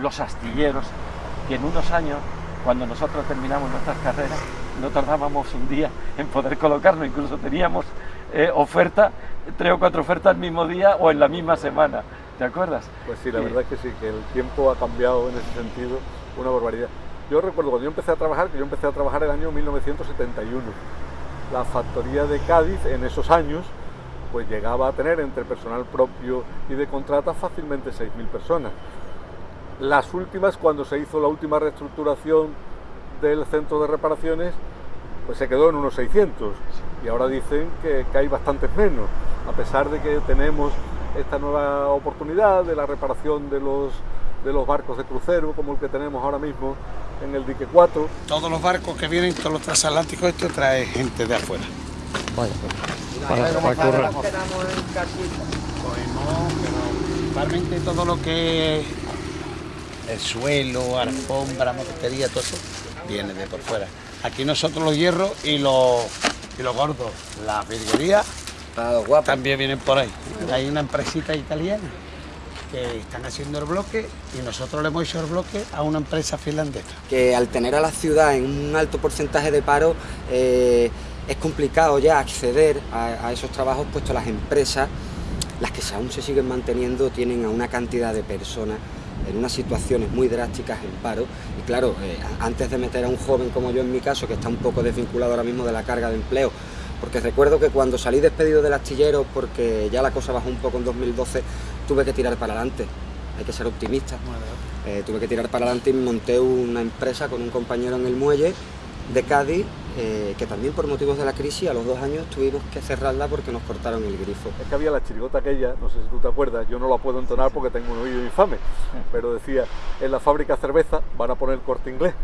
los astilleros, que en unos años, cuando nosotros terminamos nuestras carreras, no tardábamos un día en poder colocarnos, incluso teníamos eh, oferta, tres o cuatro ofertas al mismo día o en la misma semana. ¿Te acuerdas? Pues sí, la verdad es que sí, que el tiempo ha cambiado en ese sentido una barbaridad. Yo recuerdo cuando yo empecé a trabajar, que yo empecé a trabajar el año 1971. La factoría de Cádiz en esos años pues llegaba a tener entre personal propio y de contrata fácilmente 6.000 personas. Las últimas, cuando se hizo la última reestructuración del centro de reparaciones, pues se quedó en unos 600 y ahora dicen que, que hay bastantes menos, a pesar de que tenemos esta nueva oportunidad de la reparación de los, de los barcos de crucero, como el que tenemos ahora mismo en el dique 4. Todos los barcos que vienen, todos los transatlánticos, esto trae gente de afuera. Vaya, para, para, para currar. Principalmente todo lo que el suelo, alfombra, moquetería, todo eso viene de por fuera. Aquí nosotros los hierros y los, y los gordos, la virguería también vienen por ahí. Hay una empresita italiana que están haciendo el bloque y nosotros le hemos hecho el bloque a una empresa finlandesa. Que al tener a la ciudad en un alto porcentaje de paro eh, es complicado ya acceder a, a, esos trabajos puesto las empresas, las que aún se siguen manteniendo, tienen a una cantidad de personas en unas situaciones muy drásticas en paro. Y claro, eh, antes de meter a un joven como yo en mi caso, que está un poco desvinculado ahora mismo de la carga de empleo, porque recuerdo que cuando salí despedido del astillero, porque ya la cosa bajó un poco en 2012, tuve que tirar para adelante, hay que ser optimista. Eh, tuve que tirar para adelante y monté una empresa con un compañero en el muelle de Cádiz, eh, que también por motivos de la crisis a los dos años tuvimos que cerrarla porque nos cortaron el grifo. Es que había la chirigota aquella, no sé si tú te acuerdas, yo no la puedo entonar porque tengo un oído infame, pero decía, en la fábrica cerveza van a poner corte inglés,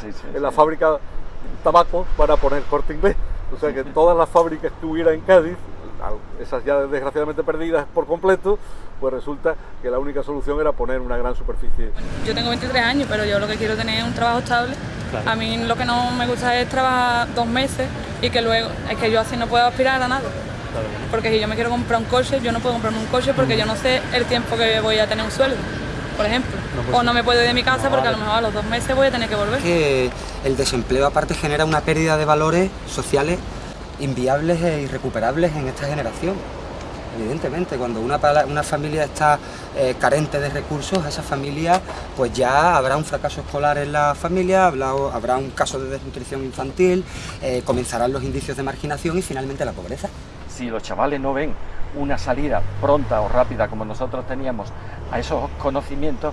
sí, sí, en la fábrica tabaco van a poner corte inglés, o sea que todas las fábricas que hubiera en Cádiz, esas ya desgraciadamente perdidas por completo, pues resulta que la única solución era poner una gran superficie. Yo tengo 23 años, pero yo lo que quiero tener es un trabajo estable. Claro. A mí lo que no me gusta es trabajar dos meses y que luego, es que yo así no puedo aspirar a nada. Claro. Porque si yo me quiero comprar un coche, yo no puedo comprarme un coche porque yo no sé el tiempo que voy a tener un sueldo, por ejemplo. No o no me puedo ir de mi casa no, porque vale. a lo mejor a los dos meses voy a tener que volver. Que el desempleo aparte genera una pérdida de valores sociales inviables e irrecuperables en esta generación. Evidentemente, cuando una, familia está eh, carente de recursos, esa familia pues ya habrá un fracaso escolar en la familia, habrá, habrá un caso de desnutrición infantil, eh, comenzarán los indicios de marginación y finalmente la pobreza. Si los chavales no ven una salida pronta o rápida como nosotros teníamos a esos conocimientos,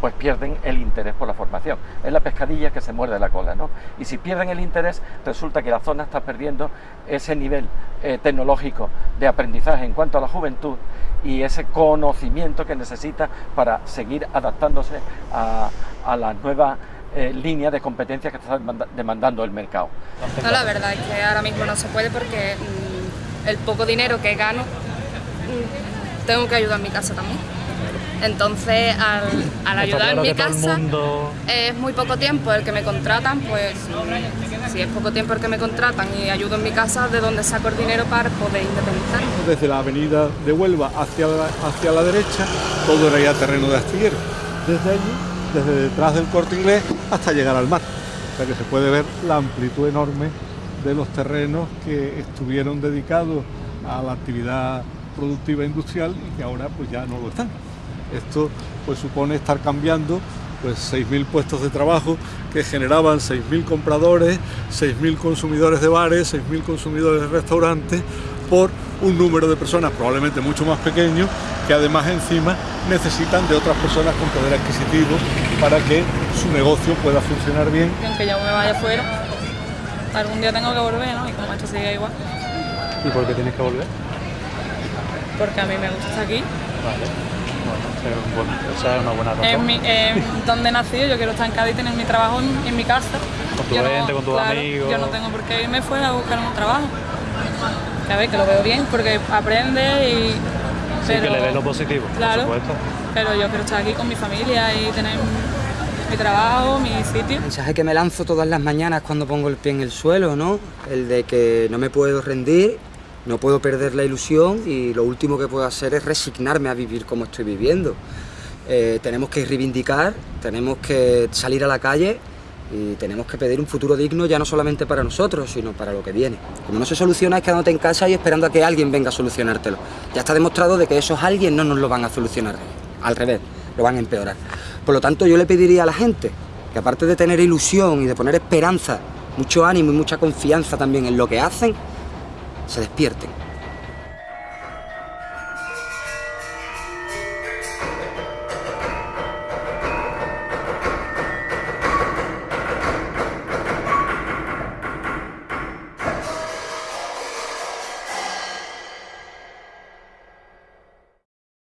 pues pierden el interés por la formación. Es la pescadilla que se muerde la cola, ¿no? Y si pierden el interés, resulta que la zona está perdiendo ese nivel eh, tecnológico de aprendizaje en cuanto a la juventud y ese conocimiento que necesita para seguir adaptándose a, a las nuevas eh, línea de competencias que está demandando el mercado. No, la verdad es que ahora mismo no se puede porque mmm, el poco dinero que gano mmm, tengo que ayudar a mi casa también. Entonces, al, al ayudar en mi casa, mundo... es muy poco tiempo el que me contratan, pues si es poco tiempo el que me contratan y ayudo en mi casa, ¿de dónde saco el dinero para poder independizarme? Desde la avenida de Huelva hacia la, hacia la derecha, todo era ya terreno de astillero. Desde allí, desde detrás del corte inglés, hasta llegar al mar. O sea que se puede ver la amplitud enorme de los terrenos que estuvieron dedicados a la actividad productiva industrial y que ahora pues ya no lo están. Esto pues supone estar cambiando pues 6.000 puestos de trabajo que generaban 6.000 compradores, 6.000 consumidores de bares, 6.000 consumidores de restaurantes por un número de personas probablemente mucho más pequeño que además encima necesitan de otras personas con poder adquisitivo para que su negocio pueda funcionar bien. Aunque yo me vaya fuera, algún día tengo que volver, ¿no? Y como esto sigue igual. ¿Y por qué tienes que volver? Porque a mí me gusta estar aquí. Vale. Bueno, esa es una buena razón. En mi, eh, donde he nacido, yo quiero estar en Cádiz, tener mi trabajo en, en mi casa. Con tu yo gente, no, con tus claro, amigos. Yo no tengo por qué irme fuera a buscar un trabajo. Que a ver, que lo veo bien, porque aprende y... Sí, pero, que le ves lo positivo, claro, por supuesto. Pero yo quiero estar aquí con mi familia y tener mi trabajo, mi sitio. El mensaje que me lanzo todas las mañanas cuando pongo el pie en el suelo, ¿no? El de que no me puedo rendir no puedo perder la ilusión y lo último que puedo hacer es resignarme a vivir como estoy viviendo. eh, tenemos que reivindicar, tenemos que salir a la calle y tenemos que pedir un futuro digno ya no solamente para nosotros, sino para lo que viene. Como no se soluciona es quedándote en casa y esperando a que alguien venga a solucionártelo. Ya está demostrado de que esos alguien no nos lo van a solucionar, al revés, lo van a empeorar. Por lo tanto, yo le pediría a la gente que aparte de tener ilusión y de poner esperanza, mucho ánimo y mucha confianza también en lo que hacen, se despierten